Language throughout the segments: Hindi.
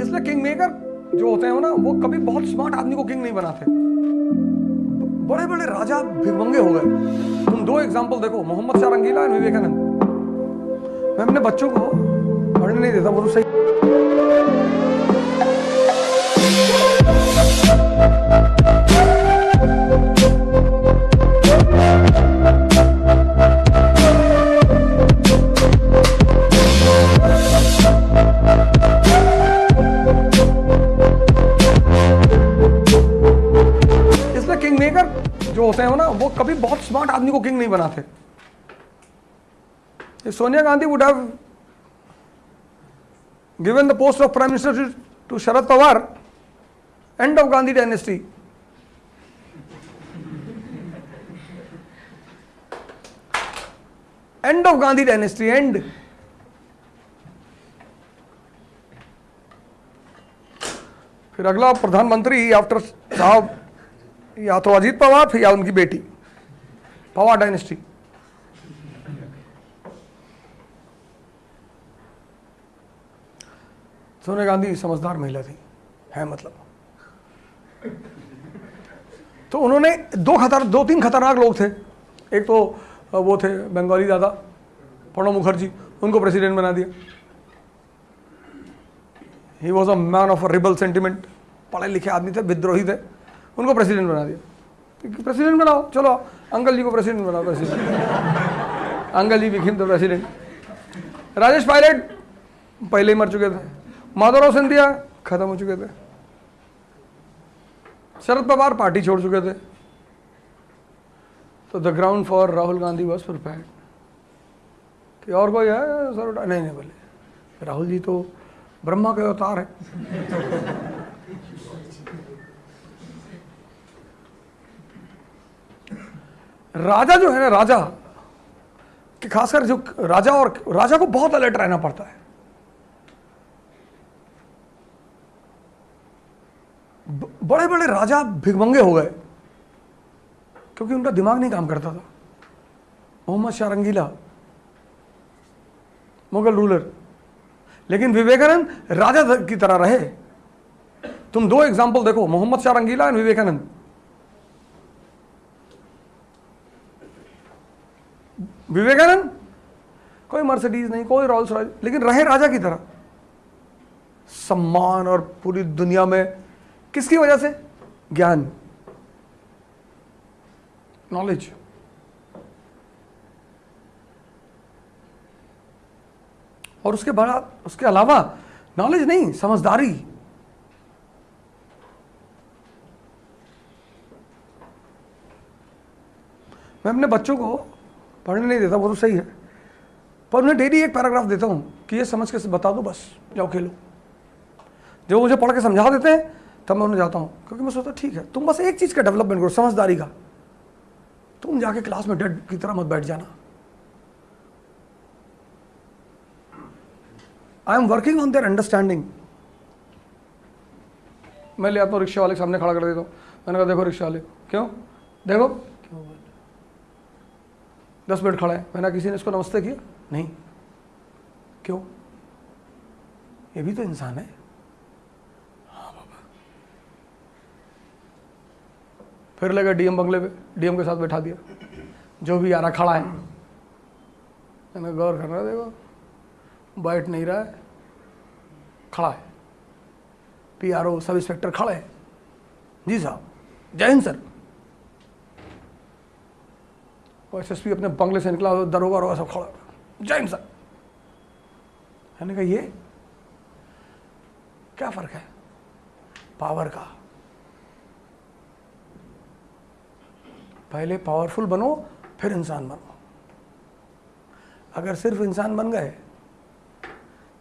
इसलिए किंग मेकर जो होते हैं ना, वो कभी बहुत स्मार्ट आदमी को किंग नहीं बनाते। बड़े बड़े राजा भिगमंगे हो गए। तुम दो एग्ज़ाम्पल देखो, मोहम्मद शाह रंगीला एंड विवेकानंद। मैं अपने बच्चों को पढ़ने नहीं देता, वो तो सही में किंग मेकर जो होते हैं ना, वो कभी बहुत स्मार्ट आदमी को किंग नहीं बनाते। Sonia Gandhi would have given the post of prime minister to Sharad Pawar end of Gandhi dynasty end of Gandhi dynasty and फिर अगला प्रधानमंत्री आफ्टर साहब या तो अजीत पवार, या उनकी बेटी, पवार डायनेस्टी। सोनिया गांधी समझदार महिला थी, है मतलब। तो उन्होंने दो खतर, दो तीन खतरनाक लोग थे। एक तो वो थे बंगाली दादा प्रणब मुखर्जी, उनको प्रेसिडेंट बना दिया। He was a man of rebel sentiment पढ़े लिखे आदमी थे, विद्रोही थे। उनको प्रेसिडेंट बना दिया। प्रेसिडेंट बनाओ, चलो, अंकल जी को प्रेसिडेंट बनाओ president uncle ji became the president Rajesh Pilot, पहले ही मर चुके थे। माधवराव सिंधिया, खत्म हो चुके थे। शरद पवार पार्टी छोड़ चुके थे। तो the ground for Rahul Gandhi was prepared कि और कोई है? सर नहीं नहीं, बोले। राहुल जी तो ब्रह्मा के अवतार है। राजा जो है ना, राजा, कि खासकर जो राजा और राजा को बहुत अलर्ट रहना पड़ता है। बड़े बड़े राजा भिगमंगे हो गए, क्योंकि उनका दिमाग नहीं काम करता था। मोहम्मद शाह रंगीला, मुगल रूलर लेकिन विवेकानंद राजा की तरह रहे। तुम दो एग्ज़ाम्पल देखो, मोहम्मद शाह रंगीला एंड विवेकानंद। विवेकानंद? कोई मर्सिडीज नहीं, कोई रॉल्स रॉयल लेकिन रहे राजा की तरह। सम्मान और पूरी दुनिया में किसकी वजह से? ज्ञान। नॉलेज और उसके बड़ा, उसके अलावा नॉलेज नहीं, समझदारी। मैं अपने बच्चों को पढ़ने नहीं देता, वो तो सही है। पर उन्हें डेली एक पैराग्राफ देता हूँ कि ये समझ के बता दो बस, जाओ खेलो। जब मुझे पढ़ के समझा देते हैं, तब मैं उन्हें जाता हूँ, क्योंकि मैं सोचता ठीक है, तुम बस एक चीज़ का डेवलपमेंट करो, समझदारी का। तुम जाके क्लास में डेड की तरह मत बैठ जाना। I am working on their understanding मैं ले आता हूँ, रिक्शा वाले सामने खड़ा कर देता हूँ। मैंने कहा, देखो रिक्शा वाले, क्यों? देखो दस मिनट खड़ा है। मैंने किसी ने इसको नमस्ते किया? नहीं। क्यों? ये भी तो इंसान है। हाँ बाबा। फिर लगा डीएम बंगले पे, डीएम के साथ बैठा दिया। जो भी आ रहा, खड़ा है। मैंने गौर कर रहा, देखो, बैठ नहीं रहा है। खड़ा है। पीआरओ सब इंस्पेक्टर खड़े हैं। जी साहब। जय हिंद, सर। और एस अपने बंगले से निकला दरोगा वरोगा सब खड़ा हिंद, सर। मैंने कहा, ये? क्या फ़र्क है? पावर का। पहले पावरफुल बनो, फिर इंसान बनो। अगर सिर्फ़ इंसान बन गए,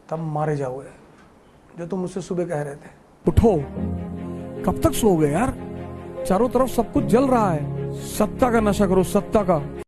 तब मारे जाओगे, जो तुम मुझसे सुबह कह रहे थे। उठो। कब तक सो गए यार? चारों तरफ़ सब कुछ जल रहा है। सत्ता का नशा करो, सत्ता का।